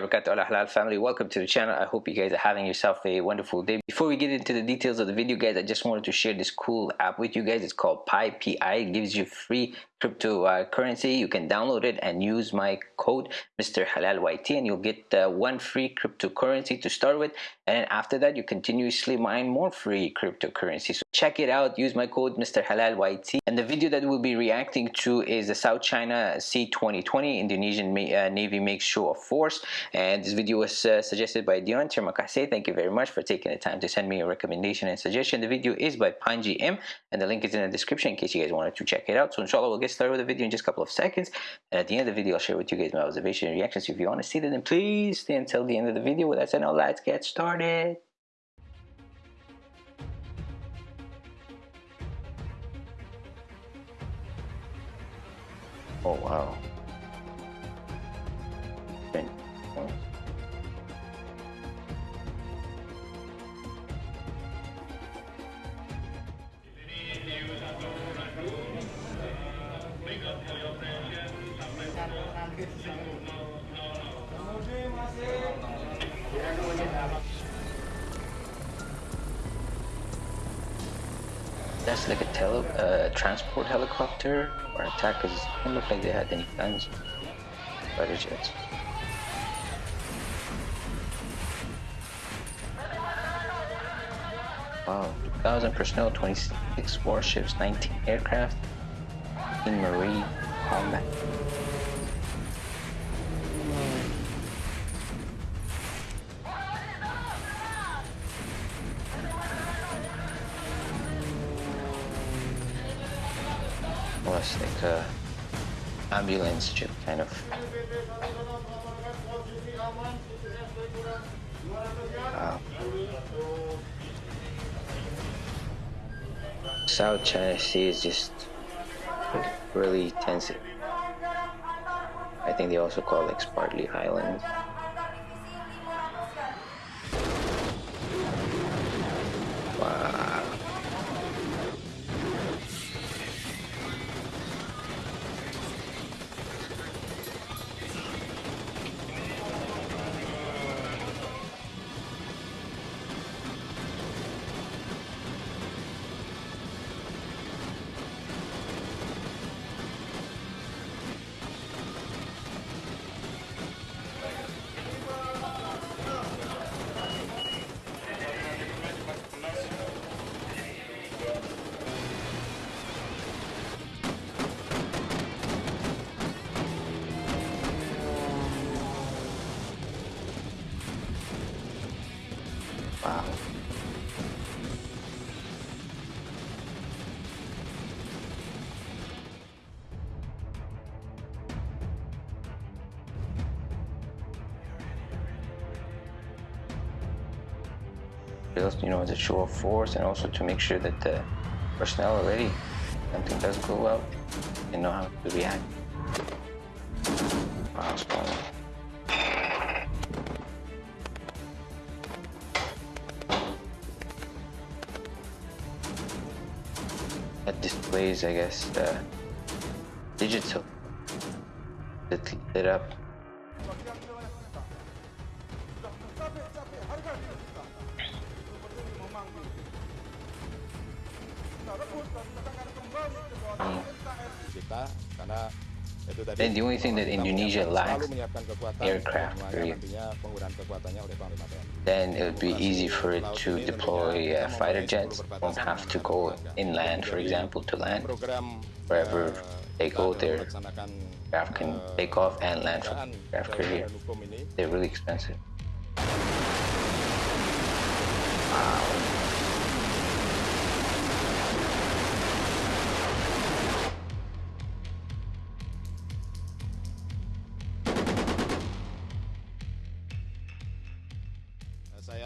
wabarakatuh. Halal family welcome to the channel. I hope you guys are having yourself a wonderful day. Before we get into the details of the video guys i just wanted to share this cool app with you guys. It's called pi pi it gives you free cryptocurrency you can download it and use my code mr halal yt and you'll get uh, one free cryptocurrency to start with. And after that you continuously mine more free cryptocurrency. So check it out. Use my code mr halal yt and the video that we'll be reacting to is the south china sea 2020 indonesian uh, navy makes show of force. And this video was uh, suggested by dion. Terima kasih. Thank you very much for taking the time to send me a recommendation and suggestion. The video is by panji m. And the link is in the description in case you guys wanted to check it out. So inshallah we'll get started with the video in just a couple of seconds. And at the end of the video I'll share with you guys my observation and reactions. If you want to see that then please stay until the end of the video. With that said now let's get started. Oh wow That's like a tele uh, transport helicopter or attackers. It didn't look like they had any guns. Fighter jets. Wow, 2,000 personnel, 26 warships, 19 aircraft, in marine combat. Like a uh, ambulance ship kind of. South China Sea is just really tense. I think they also call it Spratly Island. You know, as a show of force and also to make sure that the personnel are ready. Something does go well, they know how to react. That displays, I guess, the digital that lit up. Then the only thing that Indonesia lacks aircraft. Then it would be easy for it to deploy uh, fighter jets. Won't have to go inland, for example, to land. Wherever they go, their aircraft can take off and land from aircraft carrier. They're really expensive. Wow.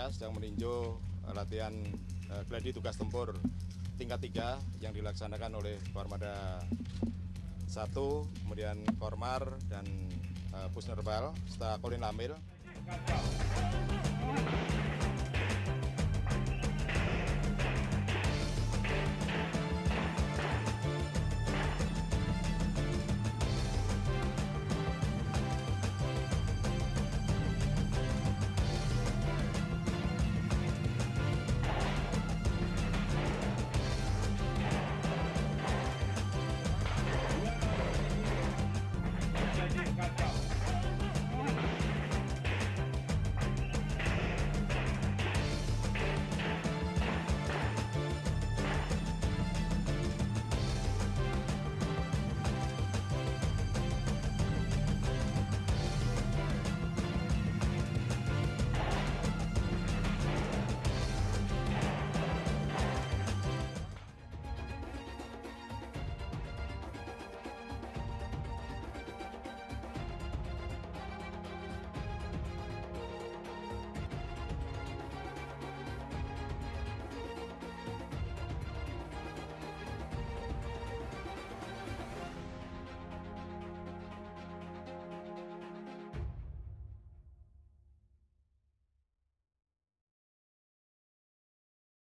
Saya sedang meninjau eh, latihan uh, gladi tugas tempur tingkat 3 yang dilaksanakan oleh Kormada 1, kemudian Kormar dan uh, Pusnerbal setelah Kolin Lamil.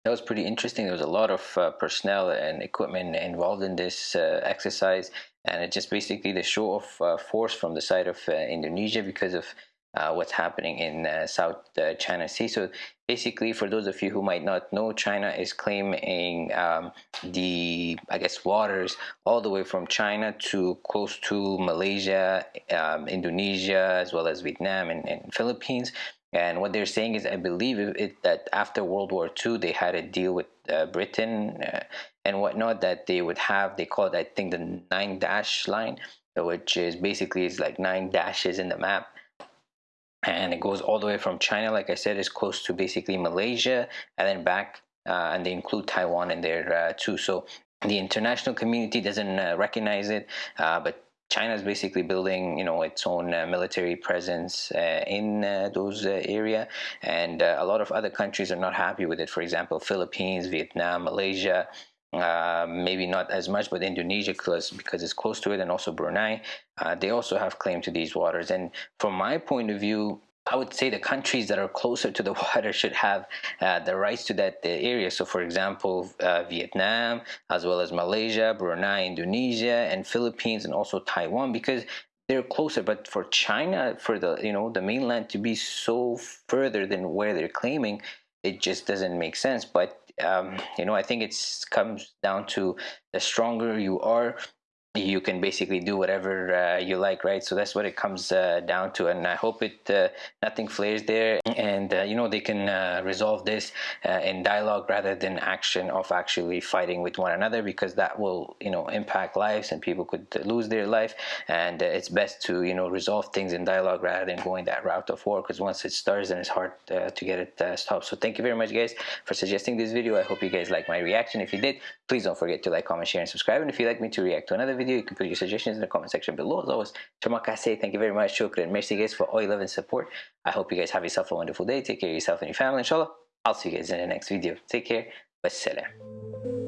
That was pretty interesting. There was a lot of uh, personnel and equipment involved in this uh, exercise, and it just basically the show of uh, force from the side of uh, Indonesia because of uh, what's happening in uh, South China Sea. So basically, for those of you who might not know, China is claiming um, the, I guess, waters all the way from China to close to Malaysia, um, Indonesia, as well as Vietnam and, and Philippines. And what they're saying is, I believe it, that after World War II, they had a deal with uh, Britain uh, and whatnot that they would have. They call it, I think, the nine dash line, which is basically is like nine dashes in the map, and it goes all the way from China. Like I said, is close to basically Malaysia, and then back, uh, and they include Taiwan in there uh, too. So the international community doesn't uh, recognize it, uh, but China is basically building, you know, its own uh, military presence uh, in uh, those uh, area, and uh, a lot of other countries are not happy with it. For example, Philippines, Vietnam, Malaysia. Uh, maybe not as much, but Indonesia, because because it's close to it, and also Brunei, they also have claim to these waters. And from my point of view, I would say the countries that are closer to the water should have uh, the rights to that area. So, for example, uh, Vietnam, as well as Malaysia, Brunei, Indonesia, and Philippines, and also Taiwan, because they're closer. But for China, for the you know the mainland to be so further than where they're claiming, it just doesn't make sense. But um, you know, I think it comes down to the stronger you are, you can basically do whatever uh, you like right? So that's what it comes uh, down to and i hope it uh, nothing flares there and uh, you know they can uh, resolve this uh, in dialogue rather than action of actually fighting with one another because that will you know impact lives and people could lose their life and it's best to you know resolve things in dialogue rather than going that route of war because once it starts then it's hard to get it stopped. So thank you very much guys for suggesting this video. I hope you guys like my reaction. If you did please don't forget to like comment share and subscribe and if you'd like me to react to another video. You can put your suggestions in the comment section below. As always, kasih. Thank you very much. Shukran. Merci guys for all your love and support. I hope you guys have yourself a wonderful day. Take care of yourself and your family. Inshallah. I'll see you guys in the next video. Take care. Wassalam.